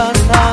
membuat hati